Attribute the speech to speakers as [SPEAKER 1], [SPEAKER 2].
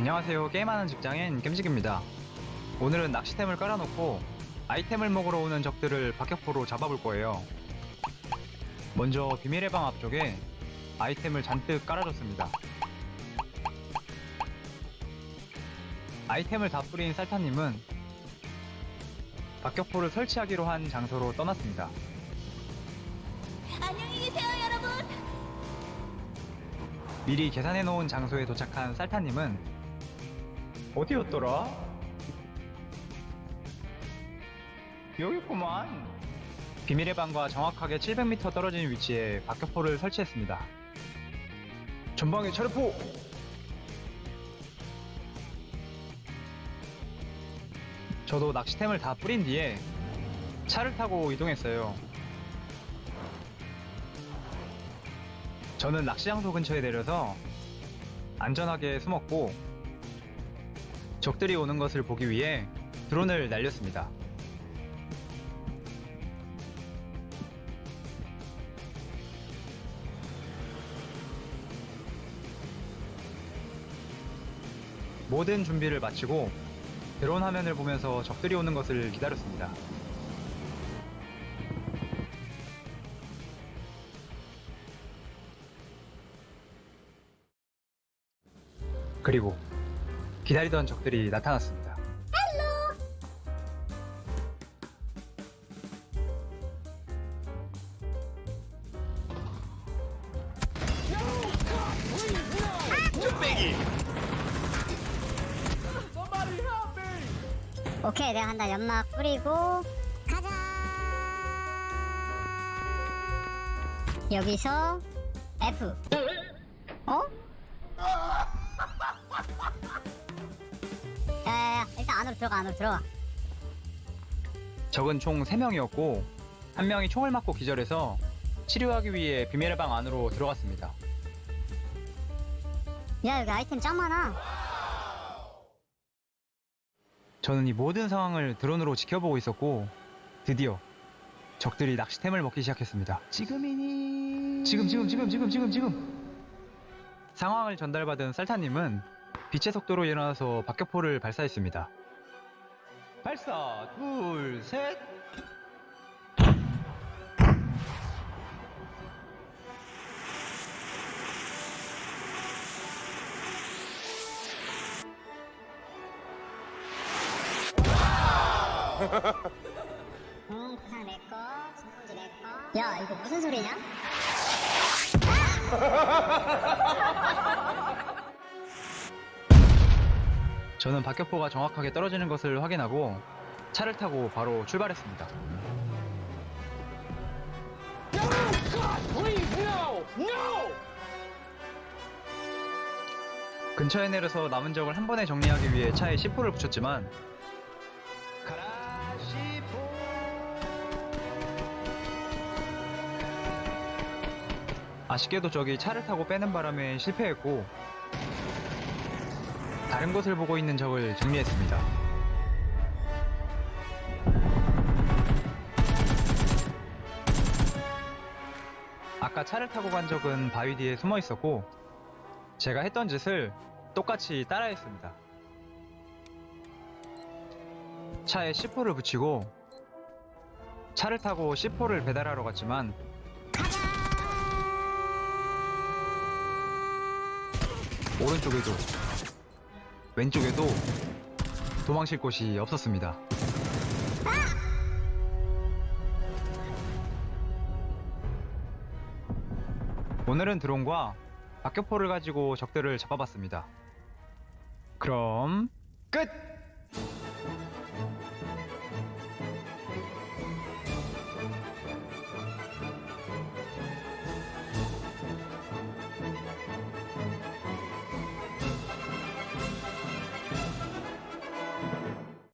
[SPEAKER 1] 안녕하세요. 게임하는 직장인 겜직입니다. 오늘은 낚시템을 깔아놓고 아이템을 먹으러 오는 적들을 박격포로 잡아볼 거예요. 먼저 비밀의 방 앞쪽에 아이템을 잔뜩 깔아줬습니다. 아이템을 다 뿌린 살타님은 박격포를 설치하기로 한 장소로 떠났습니다.
[SPEAKER 2] 안녕히 계세요, 여러분.
[SPEAKER 1] 미리 계산해 놓은 장소에 도착한 살타님은 어디였더라? 여기구만. 비밀의 방과 정확하게 700m 떨어진 위치에 박격포를 설치했습니다. 전방에 차례포! 저도 낚시템을 다 뿌린 뒤에 차를 타고 이동했어요. 저는 낚시 장소 근처에 내려서 안전하게 숨었고 적들이 오는 것을 보기 위해 드론을 날렸습니다. 모든 준비를 마치고 드론 화면을 보면서 적들이 오는 것을 기다렸습니다. 그리고 기다리던 적들이 나타났습니다.
[SPEAKER 3] 오케이 내가 한다. 연막 뿌리고. 가자! 여기서 F. 어? 안으로 들어가 안으로 들어가
[SPEAKER 1] 적은 총 3명이었고 한 명이 총을 맞고 기절해서 치료하기 위해 비밀의 방 안으로 들어갔습니다.
[SPEAKER 3] 야 여기 아이템 짱 많아
[SPEAKER 1] 저는 이 모든 상황을 드론으로 지켜보고 있었고 드디어 적들이 낚시템을 먹기 시작했습니다. 지금이니? 지금 지금 지금 지금 지금 지금 상황을 전달받은 쌀타님은 빛의 속도로 일어나서 박격포를 발사했습니다. 발사 둘 셋.
[SPEAKER 3] 응 부상 내꺼 진통제 내꺼 야 이거 무슨 소리냐?
[SPEAKER 1] 저는 박격포가 정확하게 떨어지는 것을 확인하고 차를 타고 바로 출발했습니다. 근처에 내려서 남은 적을 한 번에 정리하기 위해 차에 C4를 붙였지만 가라 C4 아쉽게도 적이 차를 타고 빼는 바람에 실패했고 다른 곳을 보고 있는 적을 정리했습니다. 아까 차를 타고 간 적은 바위 뒤에 숨어 있었고 제가 했던 짓을 똑같이 따라했습니다. 차에 C4를 붙이고 차를 타고 C4를 배달하러 갔지만 오른쪽에도 왼쪽에도 도망칠 곳이 없었습니다. 오늘은 드론과 박격포를 가지고 적들을 잡아봤습니다. 그럼 끝!